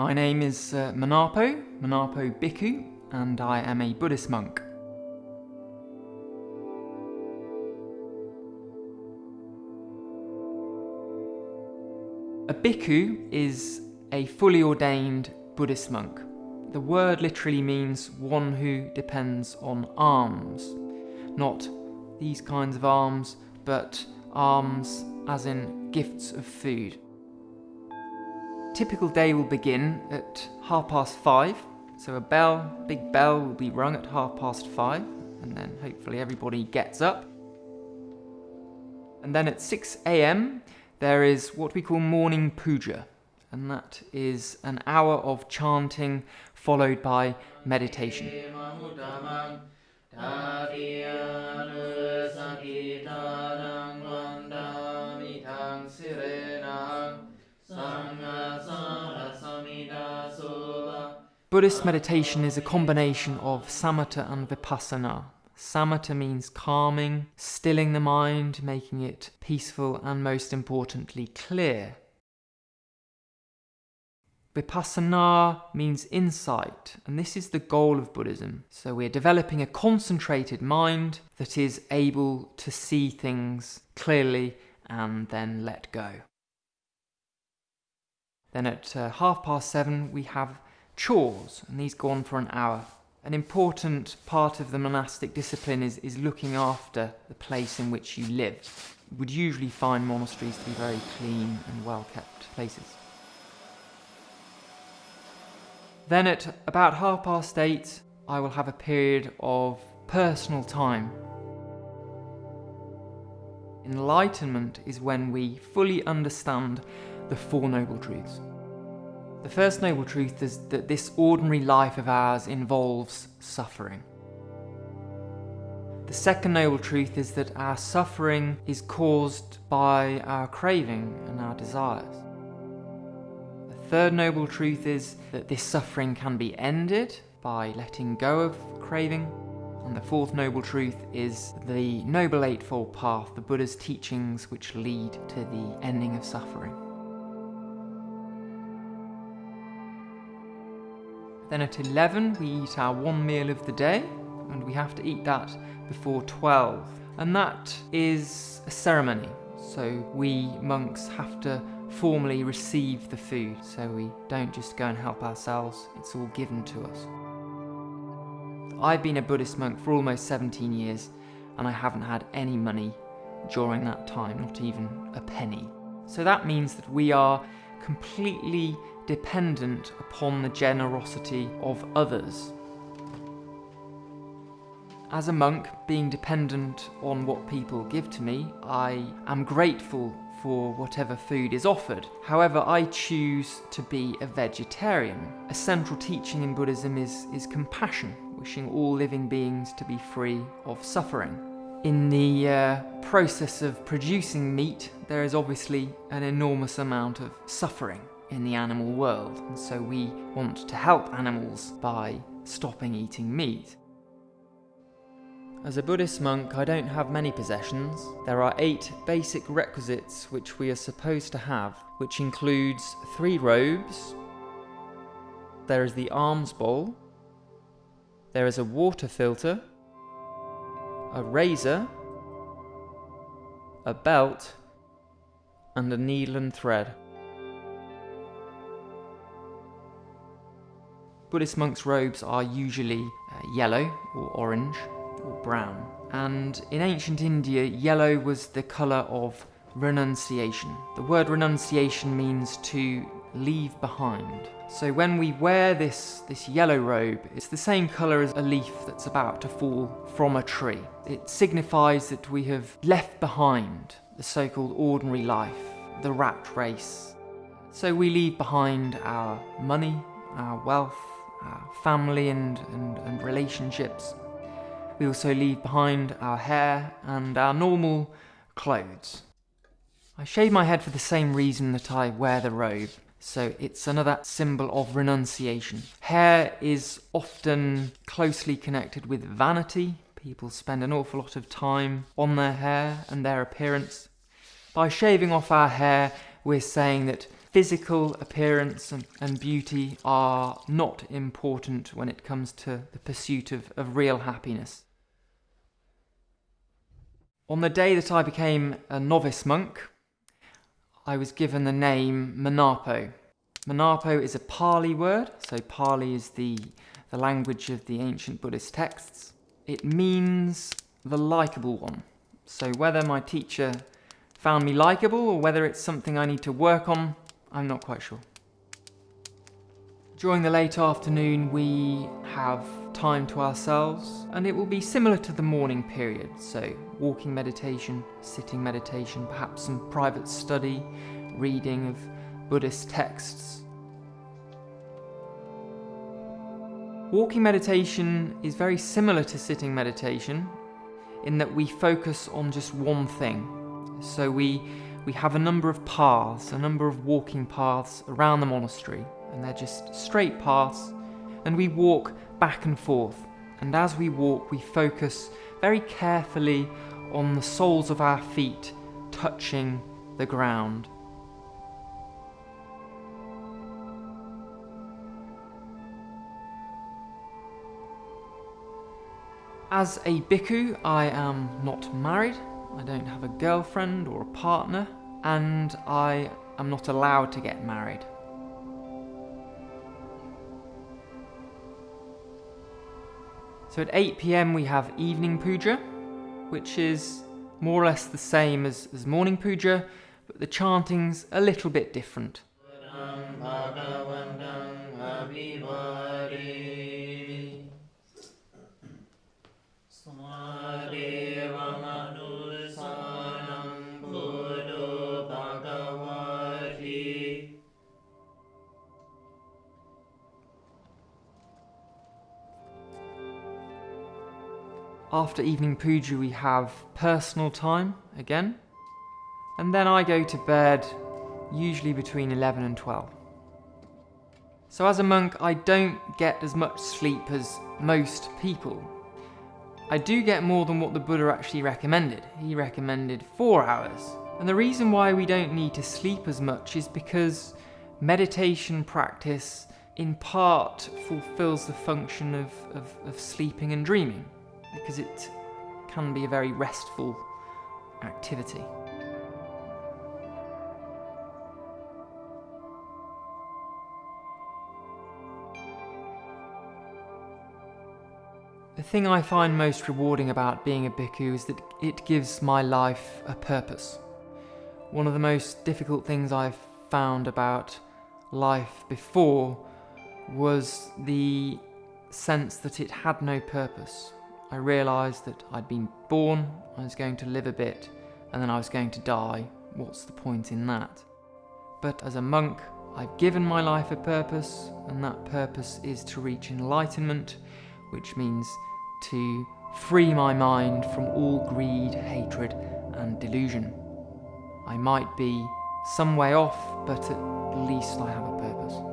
My name is uh, Manapo, Manapo Bhikkhu, and I am a Buddhist monk. A bhikkhu is a fully ordained Buddhist monk. The word literally means one who depends on alms. Not these kinds of alms, but alms as in gifts of food. Typical day will begin at half past five, so a bell, big bell will be rung at half past five, and then hopefully everybody gets up. And then at 6 a.m., there is what we call morning puja, and that is an hour of chanting followed by meditation. Buddhist meditation is a combination of samatha and vipassana. Samatha means calming, stilling the mind, making it peaceful, and most importantly, clear. Vipassana means insight, and this is the goal of Buddhism. So we're developing a concentrated mind that is able to see things clearly and then let go. Then at uh, half past seven, we have chores, and these go on for an hour. An important part of the monastic discipline is, is looking after the place in which you live. You would usually find monasteries to be very clean and well kept places. Then at about half past eight, I will have a period of personal time. Enlightenment is when we fully understand the Four Noble Truths. The first noble truth is that this ordinary life of ours involves suffering. The second noble truth is that our suffering is caused by our craving and our desires. The third noble truth is that this suffering can be ended by letting go of craving. And the fourth noble truth is the Noble Eightfold Path, the Buddha's teachings which lead to the ending of suffering. Then at 11 we eat our one meal of the day and we have to eat that before 12. And that is a ceremony. So we monks have to formally receive the food. So we don't just go and help ourselves, it's all given to us. I've been a Buddhist monk for almost 17 years and I haven't had any money during that time, not even a penny. So that means that we are completely dependent upon the generosity of others. As a monk, being dependent on what people give to me, I am grateful for whatever food is offered. However, I choose to be a vegetarian. A central teaching in Buddhism is, is compassion, wishing all living beings to be free of suffering. In the uh, process of producing meat, there is obviously an enormous amount of suffering in the animal world, and so we want to help animals by stopping eating meat. As a Buddhist monk, I don't have many possessions. There are eight basic requisites which we are supposed to have, which includes three robes, there is the alms bowl, there is a water filter, a razor, a belt, and a needle and thread. Buddhist monks' robes are usually uh, yellow or orange or brown. And in ancient India, yellow was the colour of renunciation. The word renunciation means to leave behind. So when we wear this, this yellow robe, it's the same colour as a leaf that's about to fall from a tree. It signifies that we have left behind the so-called ordinary life, the rat race. So we leave behind our money, our wealth, our family and, and, and relationships. We also leave behind our hair and our normal clothes. I shave my head for the same reason that I wear the robe, so it's another symbol of renunciation. Hair is often closely connected with vanity. People spend an awful lot of time on their hair and their appearance. By shaving off our hair, we're saying that physical appearance and, and beauty are not important when it comes to the pursuit of, of real happiness. On the day that I became a novice monk, I was given the name Manapo. Manapo is a Pali word, so Pali is the, the language of the ancient Buddhist texts. It means the likable one. So whether my teacher found me likable or whether it's something I need to work on, I'm not quite sure. During the late afternoon we have time to ourselves and it will be similar to the morning period, so walking meditation, sitting meditation, perhaps some private study, reading of Buddhist texts. Walking meditation is very similar to sitting meditation in that we focus on just one thing. So we, we have a number of paths, a number of walking paths around the monastery, and they're just straight paths, and we walk back and forth. And as we walk, we focus very carefully on the soles of our feet touching the ground. As a bhikkhu, I am not married, I don't have a girlfriend or a partner, and I am not allowed to get married. So at 8pm we have evening puja, which is more or less the same as, as morning puja, but the chanting's a little bit different. After evening puja we have personal time again, and then I go to bed usually between 11 and 12. So as a monk I don't get as much sleep as most people. I do get more than what the Buddha actually recommended. He recommended four hours. And the reason why we don't need to sleep as much is because meditation practice in part fulfills the function of, of, of sleeping and dreaming because it can be a very restful activity. The thing I find most rewarding about being a bhikkhu is that it gives my life a purpose. One of the most difficult things I've found about life before was the sense that it had no purpose. I realised that I'd been born, I was going to live a bit, and then I was going to die. What's the point in that? But as a monk, I've given my life a purpose, and that purpose is to reach enlightenment, which means to free my mind from all greed, hatred, and delusion. I might be some way off, but at least I have a purpose.